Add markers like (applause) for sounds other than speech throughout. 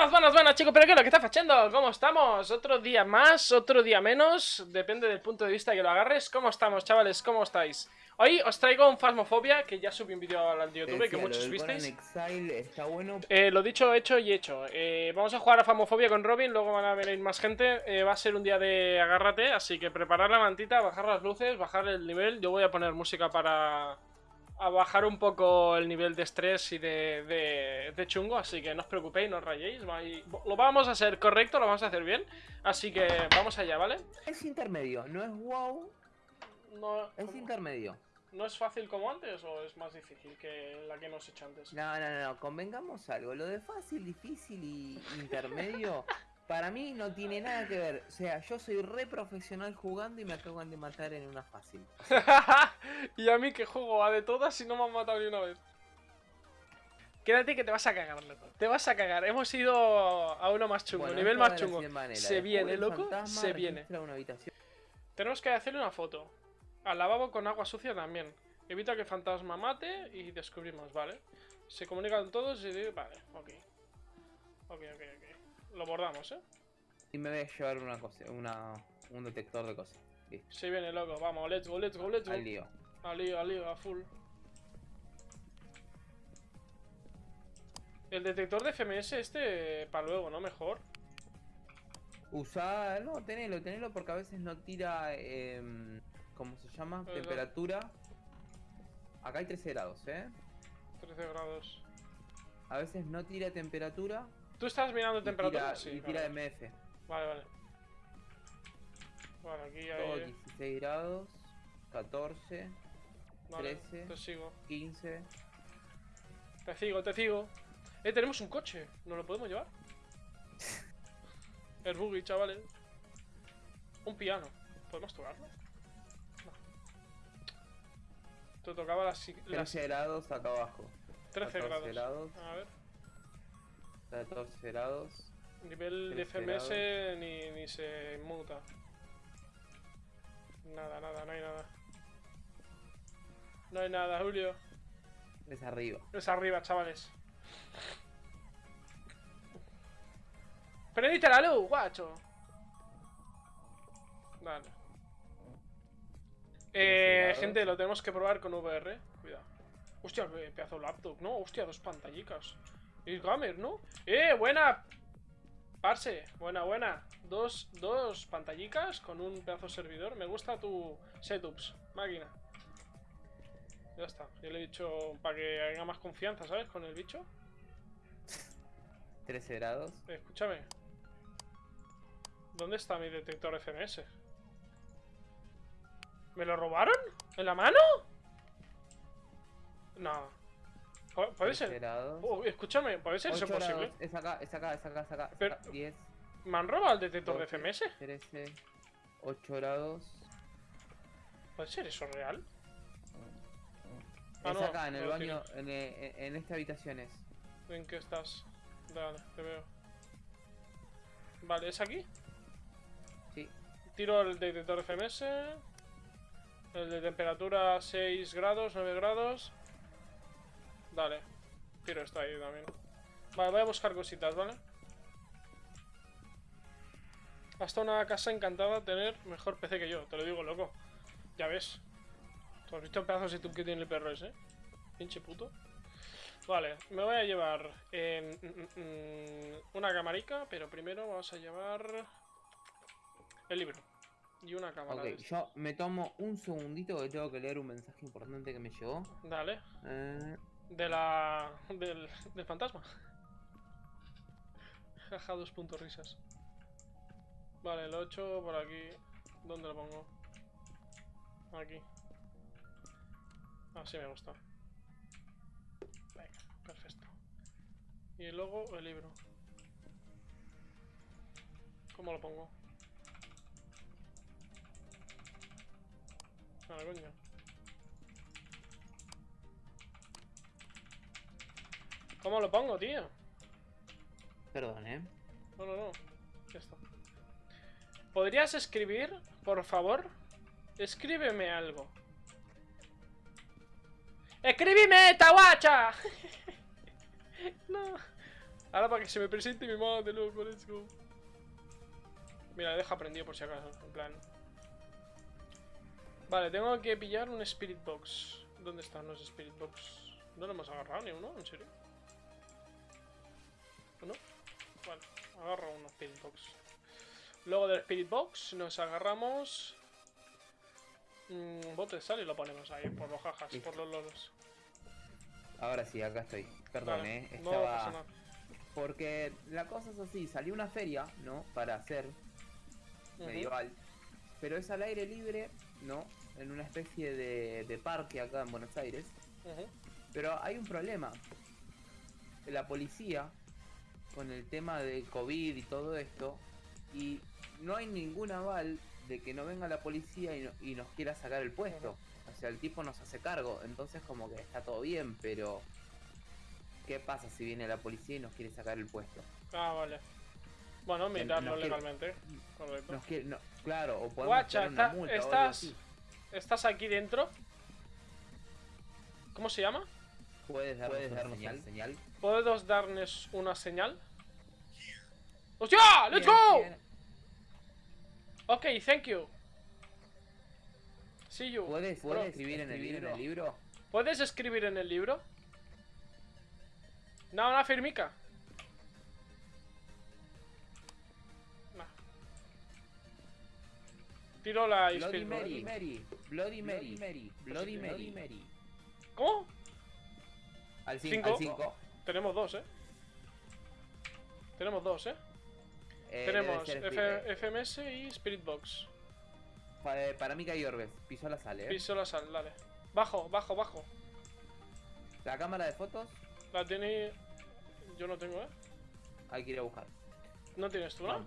Buenas, buenas, buenas chicos, pero ¿qué es lo que está haciendo? ¿Cómo estamos? Otro día más, otro día menos, depende del punto de vista que lo agarres ¿Cómo estamos chavales? ¿Cómo estáis? Hoy os traigo un Phasmophobia, que ya subí un vídeo al YouTube que muchos visteis está bueno. eh, Lo dicho, hecho y hecho eh, Vamos a jugar a Phasmophobia con Robin, luego van a venir más gente eh, Va a ser un día de agárrate, así que preparar la mantita, bajar las luces, bajar el nivel Yo voy a poner música para a bajar un poco el nivel de estrés y de, de, chungo, así que no os preocupéis, no os rayéis. Lo vamos a hacer correcto, lo vamos a hacer bien, así que vamos allá, ¿vale? Es intermedio, no es wow. No, es intermedio. ¿No es fácil como antes o es más difícil que la que hemos hecho antes? No, no, no, convengamos algo. Lo de fácil, difícil y intermedio (laughs) Para mí no tiene nada que ver. O sea, yo soy re profesional jugando y me acaban de matar en una fácil. (laughs) y a mí que juego a de todas y no me han matado ni una vez. Quédate que te vas a cagar, loco. Te vas a cagar. Hemos ido a uno más chungo, nivel más chungo. Se viene, loco. Se viene. Tenemos que hacerle una foto. Al lavabo con agua sucia también. Evita que el fantasma mate y descubrimos, ¿vale? Se comunican todos y... Vale, ok. Ok, ok, ok. Lo bordamos, ¿eh? Y me voy a llevar una cosa, una, un detector de cosas. Listo. Sí, viene loco. Vamos, let's go, let's go, let's go. Al lío. Al lío, al lío, a full. El detector de FMS este para luego, ¿no? Mejor. Usa... No, tenelo, tenelo porque a veces no tira... Eh, ¿Cómo se llama? Temperatura. Acá hay 13 grados, ¿eh? 13 grados. A veces no tira temperatura ¿Tú estás mirando temperatura? sí. Y tira MF. Vale, vale. Vale, aquí hay... 16 grados, 14, 13, te sigo. 15. Te sigo, te sigo. Eh, tenemos un coche. ¿No lo podemos llevar? (laughs) El buggy, chavales. Un piano. ¿Podemos tocarlo? No. Te tocaba las... 13 grados acá abajo. 13 grados. A ver. 14 grados. Nivel de FMS ni, ni se muta. Nada, nada, no hay nada. No hay nada, Julio. Es arriba. Es arriba, chavales. ¡Prendiste la luz, guacho! Vale. Eh, gente, lo tenemos que probar con VR. Cuidado. Hostia, pedazo de laptop, ¿no? Hostia, dos pantallicas. Es gamer, ¿no? ¡Eh! ¡Buena! Parse, buena, buena. Dos, dos pantallicas con un pedazo de servidor. Me gusta tu setups, máquina. Ya está. Yo le he dicho para que haya más confianza, ¿sabes? Con el bicho. 13 grados. escúchame. ¿Dónde está mi detector FMS? ¿Me lo robaron? ¿En la mano? No. Puede ser. Oh, escúchame, puede ser eso posible. Es acá, es acá, es acá, es acá. Pero, 10. ¿Me han robado el detector de FMS? 13, 8 grados. ¿Puede ser eso real? Ah, es acá, en el baño, en, en, en, esta habitación es. ¿En qué estás? Dale, te veo. Vale, ¿es aquí? Sí. Tiro el detector FMS. El de temperatura 6 grados, 9 grados. Dale. Tiro está ahí también. Vale, voy a buscar cositas, ¿vale? Hasta una casa encantada tener mejor PC que yo, te lo digo, loco. Ya ves. ¿Tú has visto el pedazo de tú que tiene el perro ese? Pinche puto. Vale, me voy a llevar una camarica, pero primero vamos a llevar el libro. Y una cámara. Ok, yo me tomo un segundito que tengo que leer un mensaje importante que me llegó. Dale. Eh... De la... del, del fantasma. Jaja, dos puntos risas. Vale, el 8 por aquí. ¿Dónde lo pongo? Aquí. Así me gusta. Venga, perfecto. Y luego el libro. ¿Cómo lo pongo? Ah, coño. ¿Cómo lo pongo, tío? Perdón, ¿eh? No, no, no. Ya está. ¿Podrías escribir, por favor? Escríbeme algo. ¡Escríbeme, Tawacha! (laughs) no. Ahora para que se me presente mi madre, loco, let's go. Mira, deja prendido por si acaso, en plan. Vale, tengo que pillar un Spirit Box. ¿Dónde están los Spirit Box? No lo hemos agarrado ni uno, ¿en serio? ¿No? Vale, agarro un Spirit Box. Luego del Spirit Box nos agarramos... Un bote de sal y lo ponemos ahí, por los jajas, por los lolos. Ahora sí, acá estoy. Perdón, eh. Estaba... No Porque la cosa es así, salió una feria, ¿no? Para hacer medieval. Pero es al aire libre, ¿no? En una especie de, parque acá en Buenos Aires. Pero hay un problema. La policía, con el tema de COVID y todo esto, y no hay ningún aval de que no venga la policía y, nos quiera sacar el puesto. O sea, el tipo nos hace cargo, entonces como que está todo bien, pero ¿qué pasa si viene la policía y nos quiere sacar el puesto? Ah, vale. Bueno, mirarlo legalmente. claro, o podemos Guacha, una multa estás, ¿estás aquí dentro? ¿Cómo se llama? ¿Puedes darnos, una señal? ¿Puedes darnos una señal? ¡Hostia! ¡Let's go! Ok, thank you. See you. ¿Puedes, escribir, en, el libro? ¿Puedes escribir en el libro? No, una firmica. Tiro la Bloody Mary, Mary, Bloody Mary, Mary, Bloody Mary, Mary. ¿Cómo? Al 5. Tenemos dos, eh. Tenemos dos, eh. eh Tenemos FMS y Spirit Box. Eh, para mí que hay orbes. Piso la sal, eh. Piso la sal, dale. Bajo, bajo, bajo. ¿La cámara de fotos? La tiene. Yo no tengo, eh. Hay que ir a buscar. ¿No tienes tú, no?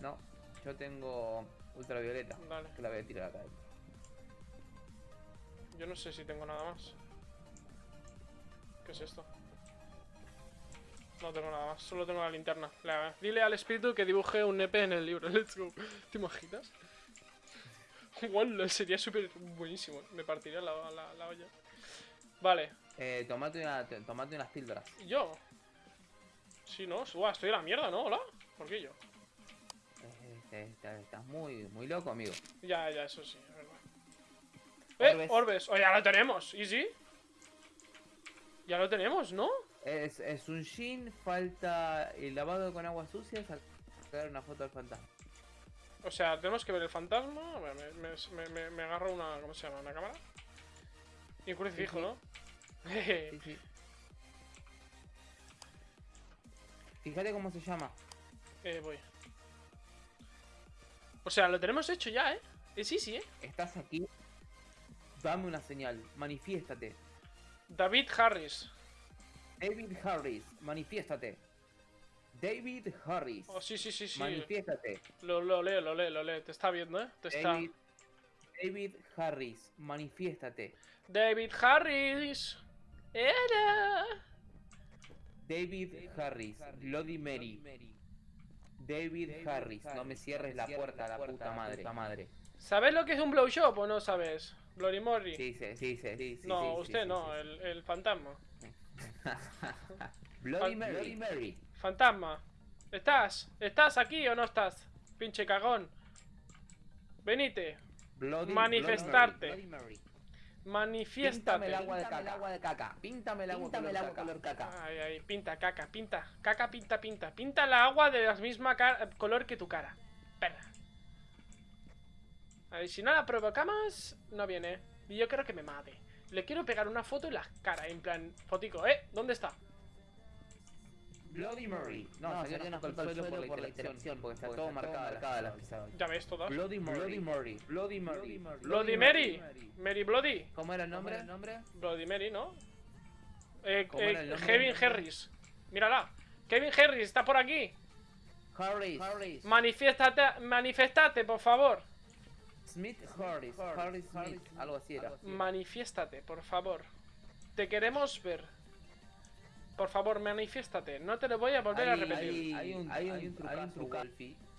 No, yo tengo ultravioleta. Vale. Que la voy a tirar acá. Yo no sé si tengo nada más. ¿Qué es esto? No tengo nada más, solo tengo la linterna. dile al espíritu que dibuje un EP en el libro. (laughs) Let's go. ¿Te imaginas? Wow, sería súper buenísimo. Me partiría la, la, olla. Vale. Eh, tomate, una, tomate unas píldoras. ¿Yo? Sí, no. estoy en la mierda, ¿no? ¿Hola? ¿Por qué yo? estás muy, muy loco, amigo. Ya, ya, eso sí, es verdad. ¡Eh! Orbes. ¡Oh, ya lo tenemos! ¿Easy? Ya lo tenemos, ¿no? Es, es un Shin, falta el lavado con agua sucia, sacar una foto del fantasma. O sea, tenemos que ver el fantasma. me, me, me, agarro una. ¿Cómo se llama? ¿Una cámara? Y un crucifijo, ¿no? sí, sí. (laughs) Fíjate cómo se llama. Eh, voy. O sea, lo tenemos hecho ya, ¿eh? Es easy, ¿eh? Estás aquí. Dame una señal. Manifiéstate. David Harris. David Harris, manifiéstate. David Harris. Oh, sí, sí, sí, sí. Manifiéstate. Lo, lo leo, lo leo, lo leo. Te está viendo, ¿eh? Te está... David Harris, manifiéstate. David Harris. Era. David Harris, Bloody Mary. David Harris, no me cierres la puerta, la puta madre. madre. ¿Sabes lo que es un blowshop o no sabes? Bloody Mary. Sí, sí, sí, sí. no, usted no, el, el fantasma. (laughs) Bloody Mary. Fantasma. ¿Estás? ¿Estás aquí o no estás? Pinche cagón. Venite. Manifestarte. Manifiéstate. Píntame el agua de caca. agua de caca. Píntame el agua, Píntame el agua color caca. Ay, ay, pinta, caca, pinta. Caca, pinta, pinta. Pinta el agua de la misma color que tu cara. Perra. A ver, si no la provocamos, no viene. Y yo creo que me mate. Le quiero pegar una foto en la cara, en plan, fotico. ¿Eh? ¿Dónde está? Bloody Mary. No, no se no, no, el suelo por, por la interacción, porque está, todo marcada, marcada la pisada. Ya ves todas. Bloody Mary. Bloody Bloody Mary. Bloody Mary. Mary Bloody. ¿Cómo era el nombre? el nombre? Bloody Mary, ¿no? Eh, eh, Kevin Harris. Mírala. Kevin Harris está por aquí. Harris. Harris. Manifiéstate, manifestate, por favor. Smith Harris. Harris Smith. Algo así era. Manifiéstate, por favor. Te queremos ver. Por favor, manifiéstate. No te lo voy a volver a repetir. Hay, un, hay, un,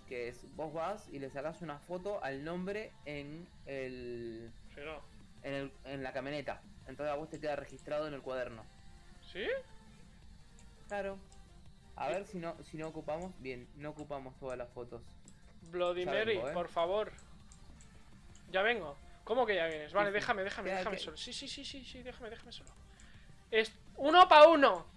que es vos vas y le sacas una foto al nombre en el, en, el en la camioneta. Entonces a vos te queda registrado en el cuaderno. ¿Sí? Claro. A ver si no, si no ocupamos. Bien, no ocupamos todas las fotos. Bloody Mary, ¿eh? por favor. Ya vengo. ¿Cómo que ya vienes? Vale, déjame, déjame, déjame solo. Sí, sí, sí, sí, sí, déjame, déjame solo. Es uno pa' uno.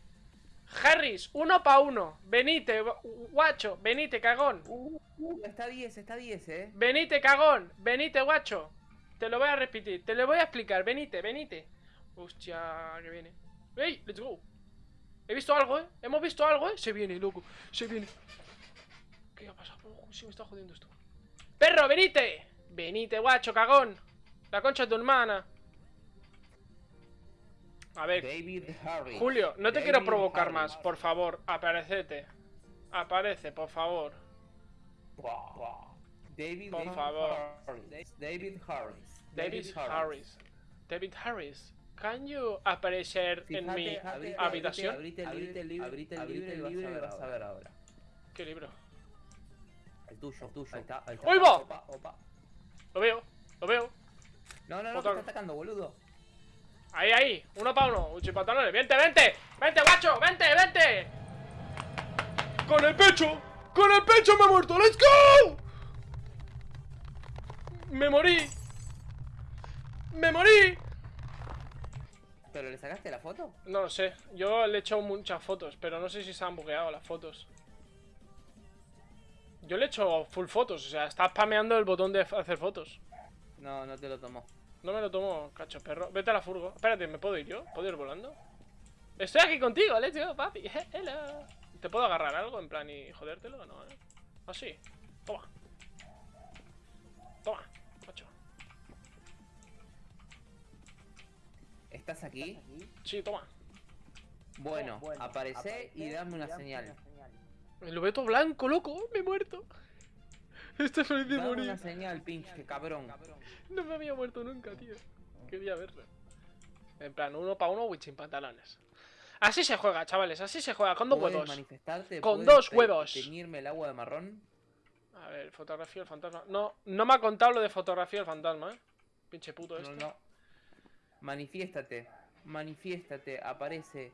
Harris, uno pa' uno. Venite, guacho. Venite, cagón. Uh, uh, está 10, está 10, eh. Venite, cagón. Venite, guacho. Te lo voy a repetir. Te lo voy a explicar. Venite, venite. Hostia, que viene. ¡Ey! ¡Let's go! He visto algo, ¿eh? Hemos visto algo, ¿eh? Se viene, loco. Se viene. ¿Qué ha pasado? Oh, sí me está jodiendo esto. ¡Perro, venite! Venite, guacho, cagón. La concha de tu hermana. A ver. Julio, no te quiero provocar más. Por favor, aparecete. Aparece, por favor. David por favor. David Harris. David Harris. David Harris. Can you aparecer en mi habitación? Abrite el libro, abrite el libro, y vas a ver ahora. ¿Qué libro? El tuyo, el tuyo. Ahí está, ahí está. Lo veo, lo veo. No, no, no, te está atacando, boludo. Ahí, ahí, uno para uno, pantalones. Vente, vente, vente, guacho, vente, vente. Con el pecho, con el pecho me he muerto, let's go. Me morí. Me morí. ¿Pero le sacaste la foto? No lo sé. Yo le he hecho muchas fotos, pero no sé si se han bugueado las fotos. Yo le he hecho full fotos, o sea, está spameando el botón de hacer fotos. No, no te lo tomo. No me lo tomo, cacho perro. Vete a la furgo. Espérate, ¿me puedo ir yo? ¿Puedo ir volando? Estoy aquí contigo, let's go, papi. Hello. ¿Te puedo agarrar algo en plan y jodértelo? No, ¿eh? Así. Toma. Toma. ¿Estás aquí? Sí, toma. Bueno, aparece y dame una señal. El lobeto blanco, loco, me he muerto. Estoy feliz de morir. una señal, pinche cabrón. No me había muerto nunca, tío. Quería verlo. En plan, uno para uno, sin pantalones. Así se juega, chavales, así se juega, con dos huevos. Con dos huevos. ¿Teñirme el agua de marrón? A ver, fotografía del fantasma. No, no me ha contado lo de fotografía del fantasma, eh. Pinche puto esto. No, no. Manifiéstate, manifiéstate, aparece.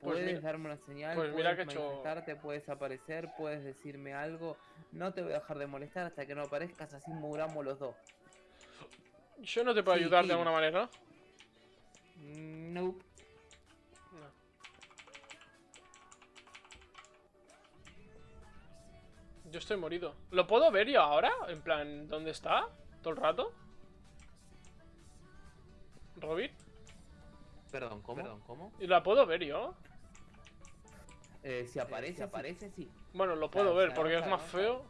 Pues puedes darme una señal, pues puedes que manifestarte, puedes aparecer, puedes decirme algo. No te voy a dejar de molestar hasta que no aparezcas, así muramos los dos. ¿Yo no te puedo ayudar de alguna manera? No. no. Yo estoy morido. ¿Lo puedo ver yo ahora? En plan, ¿dónde está? ¿Todo el rato? ¿Robin? Perdón, ¿cómo? Perdón, ¿cómo? ¿Y la puedo ver yo? Eh, si aparece, aparece, sí. Bueno, lo puedo ver porque es más feo.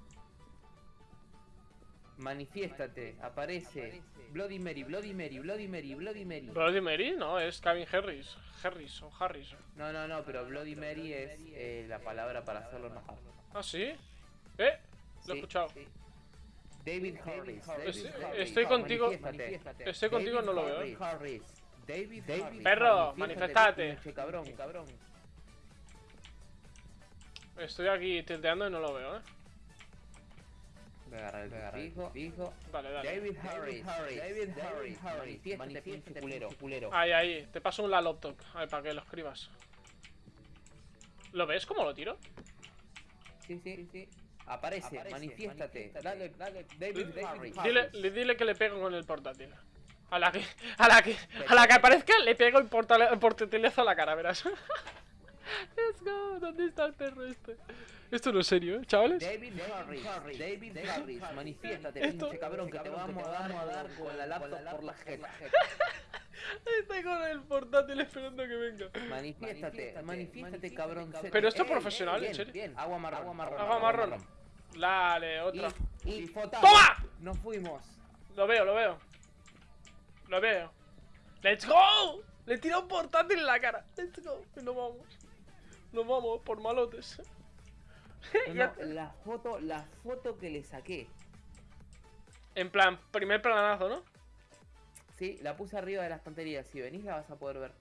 Manifiéstate, aparece. Bloody Mary, Bloody Mary, Bloody Mary, Bloody Mary. ¿Bloody Mary? No, es Kevin Harris. Harris o Harris. No, no, no, pero Bloody Mary es eh, la palabra para hacerlo enojar. ¿Ah, sí? ¿Eh? Lo he escuchado. David Harris. estoy, contigo. Estoy contigo, no lo veo. ¿eh? Harris. David, David Perro, manifestate. Cabrón, cabrón. Estoy aquí tilteando y no lo veo, eh. Voy a agarrar el fijo, fijo. Dale, dale. David Harris. David Harris. Culero, culero. Ahí, ahí. Te paso un la laptop. A ver, para que lo escribas. ¿Lo ves cómo lo tiro? Sí, sí, sí. Aparece, manifiéstate. Dale, dale, David, David Dile, dile que le pego con el portátil. A la que, a la que, a la que aparezca le pego el, portátilazo a la cara, verás. (laughs) Let's go, ¿dónde está el perro este? Esto no es serio, ¿eh, chavales? David Harris, David Harris, manifiéstate, pinche cabrón, que te vamos a dar, a dar con la laptop por la jeta. (laughs) Estoy con el portátil esperando que venga. Manifiéstate, manifiéstate, cabrón. Pero esto es profesional, en serio. Agua marrón, agua marrón. Agua marrón. Dale, otra. Y, ¡Toma! Nos fuimos. Lo veo, lo veo. Lo veo. ¡Let's go! Le tira un portátil en la cara. ¡Let's go! Nos vamos. Nos vamos por malotes. (laughs) la foto, la foto que le saqué. En plan, primer planazo, ¿no? Sí, la puse arriba de las tonterías. Si venís la vas a poder ver.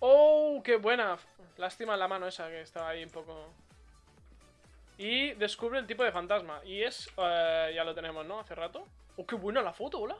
¡Oh, qué buena! Lástima la mano esa que estaba ahí un poco... Y descubre el tipo de fantasma. Y es... Eh, ya lo tenemos, ¿no? Hace rato. ¡Oh, qué buena la foto, hola!